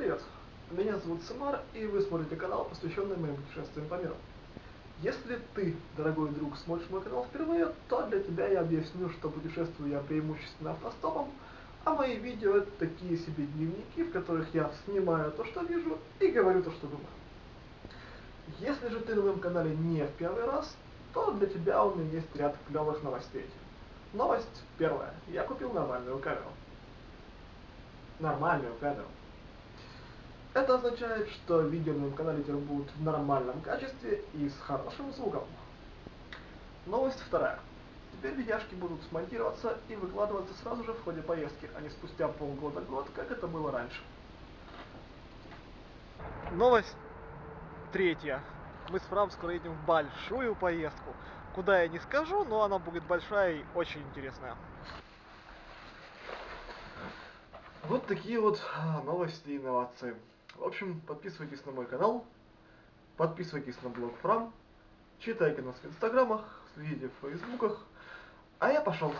Привет, меня зовут Самар, и вы смотрите канал, посвященный моим путешествиям по миру. Если ты, дорогой друг, смотришь мой канал впервые, то для тебя я объясню, что путешествую я преимущественно автостопом, а мои видео это такие себе дневники, в которых я снимаю то, что вижу, и говорю то, что думаю. Если же ты на моем канале не в первый раз, то для тебя у меня есть ряд клевых новостей. Новость первая. Я купил нормальную камеру. Нормальную камеру. Это означает, что видео на моем канале теперь будут в нормальном качестве и с хорошим звуком. Новость вторая. Теперь видяшки будут смонтироваться и выкладываться сразу же в ходе поездки, а не спустя полгода-год, как это было раньше. Новость третья. Мы с Фрам скоро едем в большую поездку. Куда я не скажу, но она будет большая и очень интересная. Вот такие вот а, новости и инновации. В общем, подписывайтесь на мой канал, подписывайтесь на блог Фрам, читайте нас в инстаграмах, следите в фейсбуках, а я пошел.